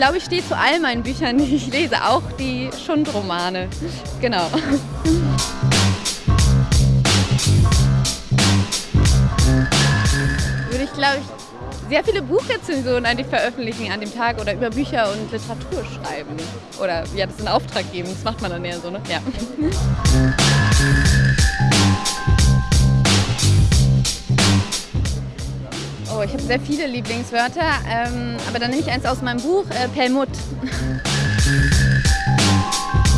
glaube, ich stehe zu all meinen Büchern, die ich lese, auch die Schundromane. Genau. Würde ich, glaube ich, sehr viele Buchrezensionen eigentlich veröffentlichen an dem Tag oder über Bücher und Literatur schreiben. Oder ja, das in Auftrag geben, das macht man dann eher so, ne? Ja. Oh, ich habe sehr viele Lieblingswörter, ähm, aber dann nehme ich eins aus meinem Buch, äh, Pelmut.